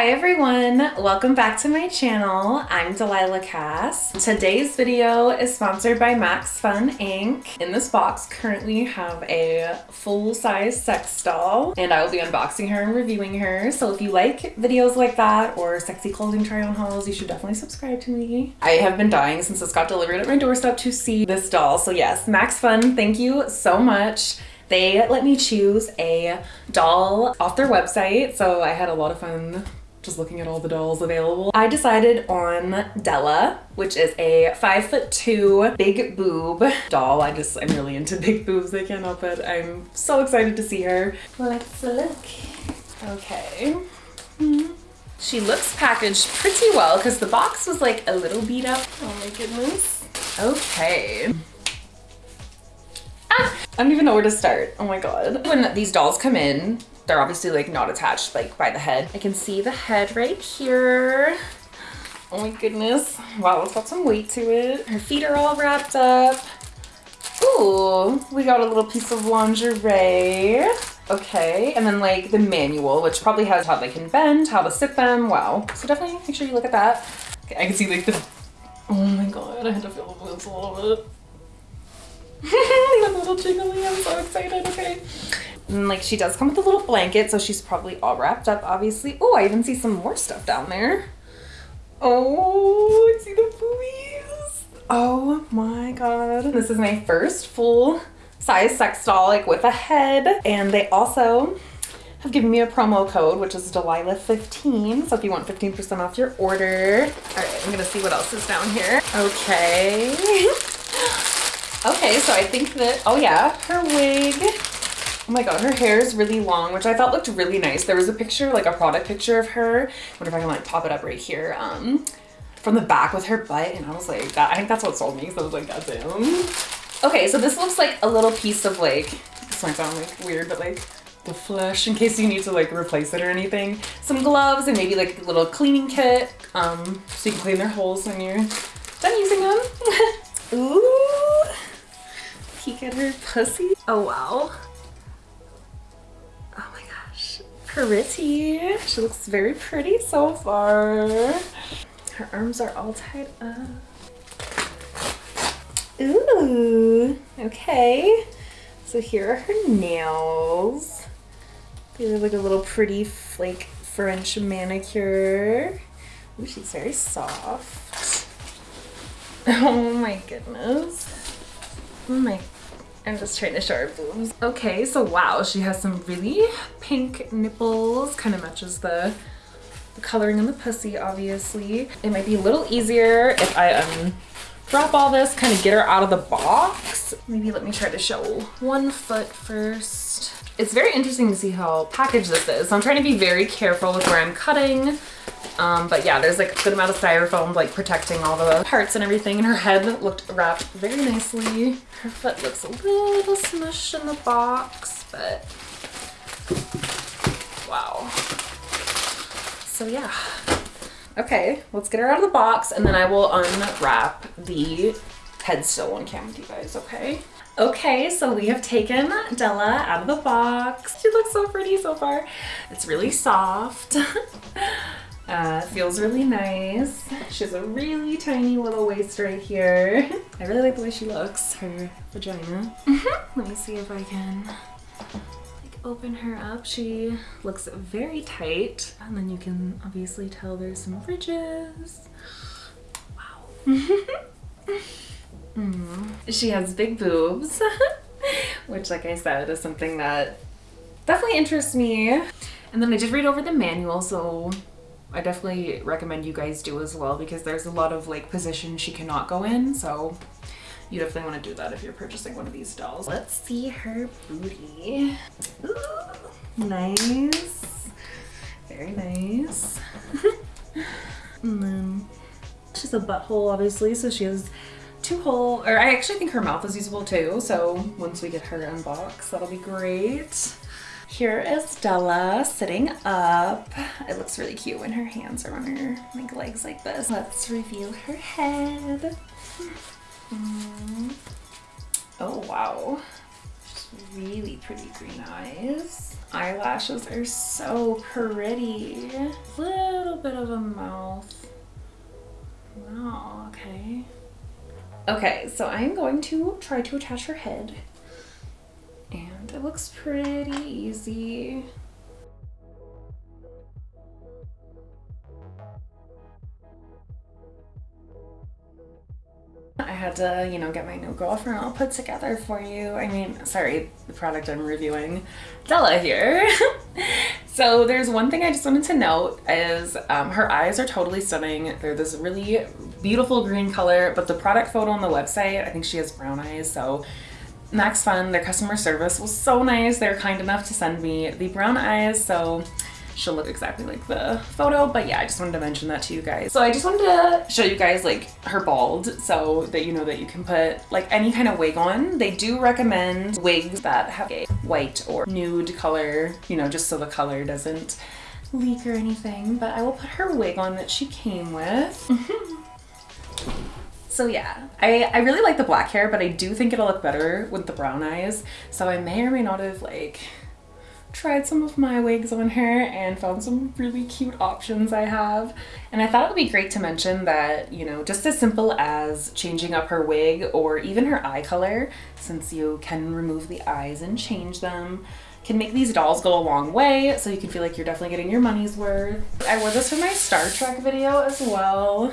Hi everyone, welcome back to my channel. I'm Delilah Cass. Today's video is sponsored by Max Fun Inc. In this box currently have a full-size sex doll and I will be unboxing her and reviewing her. So if you like videos like that or sexy clothing try on hauls, you should definitely subscribe to me. I have been dying since this got delivered at my doorstep to see this doll. So yes, Max Fun, thank you so much. They let me choose a doll off their website, so I had a lot of fun just looking at all the dolls available. I decided on Della, which is a five foot two big boob doll. I just, I'm really into big boobs. I can't help it. I'm so excited to see her. Let's look. Okay. She looks packaged pretty well because the box was like a little beat up. Oh my goodness. Okay. Ah, I don't even know where to start. Oh my god. When these dolls come in, they're obviously like not attached like by the head. I can see the head right here. Oh my goodness. Wow, it's got some weight to it. Her feet are all wrapped up. Ooh, we got a little piece of lingerie. Okay, and then like the manual, which probably has how they can bend, how to sit them. Wow. So definitely make sure you look at that. Okay, I can see like the, oh my god, I had to feel the this a little bit. a little jiggly, I'm so excited, okay. And like she does come with a little blanket, so she's probably all wrapped up, obviously. Oh, I even see some more stuff down there. Oh, I see the boobies. Oh my god. This is my first full size sex doll, like with a head. And they also have given me a promo code, which is Delilah15. So if you want 15% off your order. All right, I'm gonna see what else is down here. Okay. okay, so I think that, oh yeah, her wig Oh my god, her hair is really long, which I thought looked really nice. There was a picture, like a product picture of her. I wonder if I can like pop it up right here. Um, from the back with her butt, and I was like, that. I think that's what sold me. So I was like, that's damn. Okay, so this looks like a little piece of like, this might sound like weird, but like the flesh in case you need to like replace it or anything. Some gloves and maybe like a little cleaning kit, um, so you can clean their holes when you're done using them. Ooh, peek at her pussy. Oh wow. Pretty. She looks very pretty so far. Her arms are all tied up. Ooh, okay. So here are her nails. They look like a little pretty like French manicure. Ooh, she's very soft. Oh my goodness. Oh my I'm just trying to show her boobs. Okay, so wow, she has some really pink nipples. Kind of matches the, the coloring on the pussy, obviously. It might be a little easier if I um, drop all this, kind of get her out of the box. Maybe let me try to show one foot first. It's very interesting to see how packaged this is. So I'm trying to be very careful with where I'm cutting. Um, but yeah, there's like a good amount of styrofoam like protecting all the parts and everything. And her head looked wrapped very nicely. Her foot looks a little smushed in the box, but wow. So yeah. Okay, let's get her out of the box and then I will unwrap the head still on camera with you guys, okay? Okay, so we have taken Della out of the box. She looks so pretty so far. It's really soft. uh, feels really nice. She has a really tiny little waist right here. I really like the way she looks, her vagina. Let me see if I can like open her up. She looks very tight. And then you can obviously tell there's some ridges. Wow. Mm. She has big boobs, which like I said is something that definitely interests me. And then I did read over the manual, so I definitely recommend you guys do as well because there's a lot of like positions she cannot go in, so you definitely want to do that if you're purchasing one of these dolls. Let's see her booty. Ooh, nice. Very nice. and then she's a butthole obviously, so she has two hole, or I actually think her mouth is usable too. So once we get her unboxed, that'll be great. Here is Della sitting up. It looks really cute when her hands are on her like legs like this. Let's reveal her head. Mm. Oh wow, really pretty green eyes. Eyelashes are so pretty. Little bit of a mouth. Wow, okay. Okay, so I'm going to try to attach her head. It looks pretty easy. I had to, you know, get my new girlfriend all put together for you. I mean, sorry, the product I'm reviewing. Della here. so there's one thing I just wanted to note is um, her eyes are totally stunning. They're this really beautiful green color, but the product photo on the website, I think she has brown eyes, so Max Fun, their customer service was so nice. They were kind enough to send me the brown eyes, so she'll look exactly like the photo. But yeah I just wanted to mention that to you guys. So I just wanted to show you guys like her bald so that you know that you can put like any kind of wig on. They do recommend wigs that have a white or nude color you know just so the color doesn't leak or anything. But I will put her wig on that she came with So yeah, I, I really like the black hair, but I do think it'll look better with the brown eyes. So I may or may not have like tried some of my wigs on her and found some really cute options I have. And I thought it would be great to mention that, you know, just as simple as changing up her wig or even her eye color, since you can remove the eyes and change them, can make these dolls go a long way so you can feel like you're definitely getting your money's worth. I wore this for my Star Trek video as well.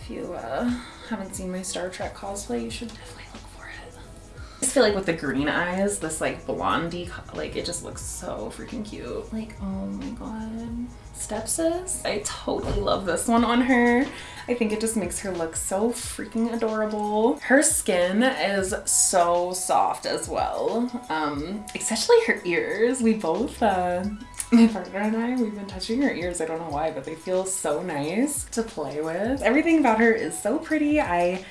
If you uh, haven't seen my Star Trek cosplay, you should definitely look for it. I just feel like with the green eyes, this like blondie, like it just looks so freaking cute. Like, oh my god. Stepsis. I totally love this one on her. I think it just makes her look so freaking adorable. Her skin is so soft as well. Um, especially her ears. We both, uh, my partner and I, we've been touching her ears. I don't know why, but they feel so nice to play with. Everything about her is so pretty. I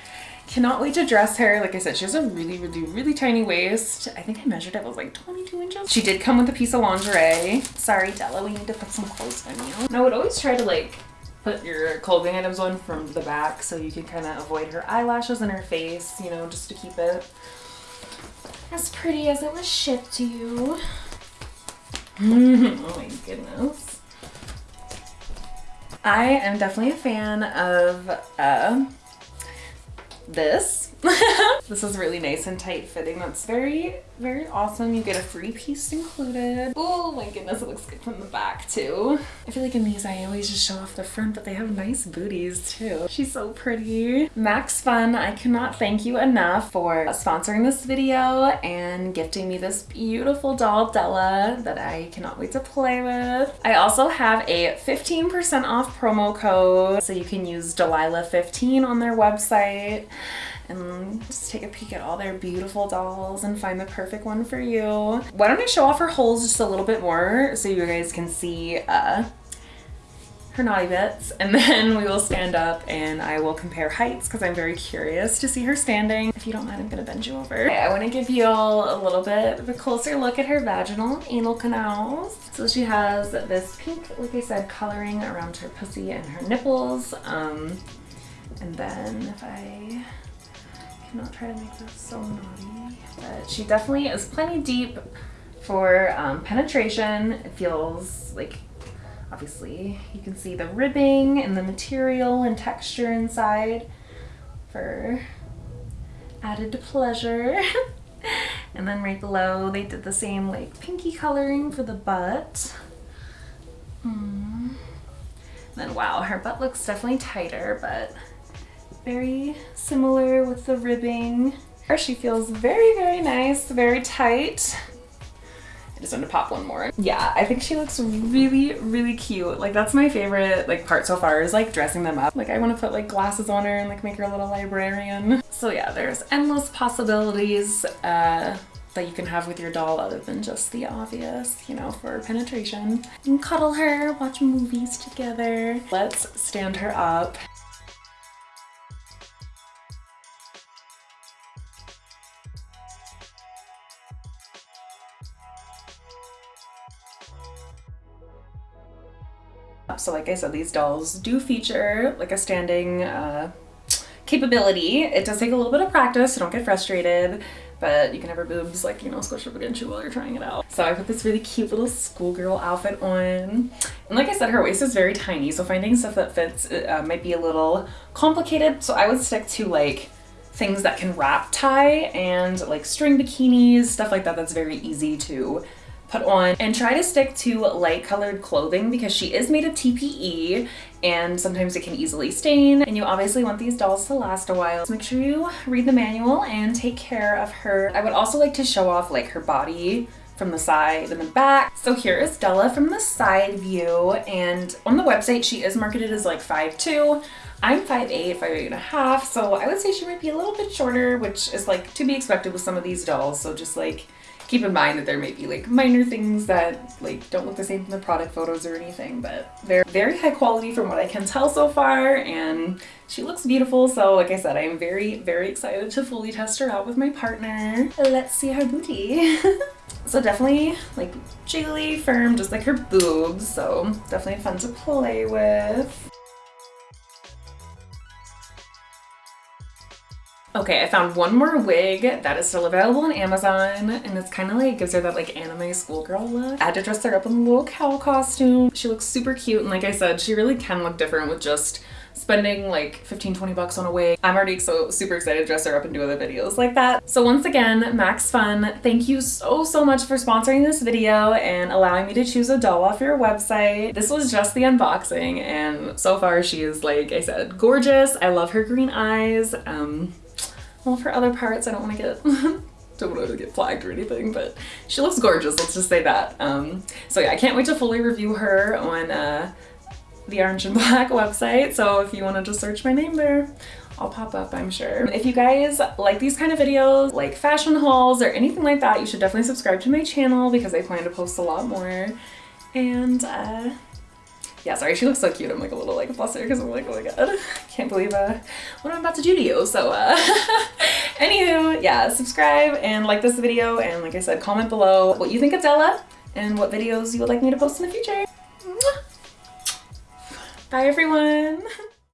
Cannot wait to dress her. Like I said, she has a really, really, really tiny waist. I think I measured it was like 22 inches. She did come with a piece of lingerie. Sorry, Della, we need to put some clothes on you. And I would always try to like put your clothing items on from the back so you can kind of avoid her eyelashes and her face, you know, just to keep it as pretty as it was shipped to you. Oh my goodness. I am definitely a fan of uh, this. this is really nice and tight fitting. That's very, very awesome. You get a free piece included. Oh my goodness, it looks good from the back too. I feel like in these I always just show off the front, but they have nice booties too. She's so pretty. Max Fun, I cannot thank you enough for sponsoring this video and gifting me this beautiful doll Della that I cannot wait to play with. I also have a 15% off promo code so you can use Delilah15 on their website and just take a peek at all their beautiful dolls and find the perfect one for you. Why don't I show off her holes just a little bit more so you guys can see uh, her naughty bits and then we will stand up and I will compare heights because I'm very curious to see her standing. If you don't mind, I'm gonna bend you over. Okay, I wanna give you all a little bit of a closer look at her vaginal anal canals. So she has this pink, like I said, coloring around her pussy and her nipples. Um, and then if I not try to make this so naughty. But she definitely is plenty deep for um, penetration. It feels like, obviously, you can see the ribbing and the material and texture inside for added pleasure. and then right below, they did the same like pinky coloring for the butt. Mm. Then wow, her butt looks definitely tighter, but very similar with the ribbing. She feels very, very nice, very tight. I just want to pop one more. Yeah, I think she looks really, really cute. Like that's my favorite like part so far is like dressing them up. Like I want to put like glasses on her and like make her a little librarian. So yeah, there's endless possibilities uh, that you can have with your doll other than just the obvious, you know, for penetration. You can cuddle her, watch movies together. Let's stand her up. So like I said, these dolls do feature like a standing uh, capability. It does take a little bit of practice, so don't get frustrated. but you can have her boobs like, you know, squish up against you while you're trying it out. So I put this really cute little schoolgirl outfit on. And like I said, her waist is very tiny, so finding stuff that fits uh, might be a little complicated. So I would stick to like things that can wrap tie and like string bikinis, stuff like that that's very easy to put on and try to stick to light colored clothing because she is made of TPE and sometimes it can easily stain and you obviously want these dolls to last a while. So make sure you read the manual and take care of her. I would also like to show off like her body from the side and the back. So here is Della from the side view and on the website she is marketed as like 5'2". I'm 5'8", 5'8 and a half, so I would say she might be a little bit shorter, which is like to be expected with some of these dolls. So just like keep in mind that there may be like minor things that like don't look the same from the product photos or anything, but they're very high quality from what I can tell so far and she looks beautiful. So like I said, I am very, very excited to fully test her out with my partner. Let's see her booty. so definitely like jiggly, firm, just like her boobs. So definitely fun to play with. Okay, I found one more wig that is still available on Amazon and it's kind of like gives her that like anime schoolgirl look. I had to dress her up in a little cow costume. She looks super cute and like I said, she really can look different with just spending like 15, 20 bucks on a wig. I'm already so super excited to dress her up and do other videos like that. So once again, Max Fun, thank you so, so much for sponsoring this video and allowing me to choose a doll off your website. This was just the unboxing and so far she is, like I said, gorgeous. I love her green eyes. Um, well, for other parts, I don't want to get don't want to get flagged or anything, but she looks gorgeous, let's just say that. Um, so yeah, I can't wait to fully review her on uh, the Orange and Black website, so if you want to just search my name there, I'll pop up, I'm sure. If you guys like these kind of videos, like fashion hauls or anything like that, you should definitely subscribe to my channel because I plan to post a lot more. And uh, yeah, sorry, she looks so cute. I'm like a little like flustered because I'm like, oh my god, can't believe uh, what I'm about to do to you. So uh, anywho, yeah, subscribe and like this video. And like I said, comment below what you think of Della and what videos you would like me to post in the future. Bye everyone.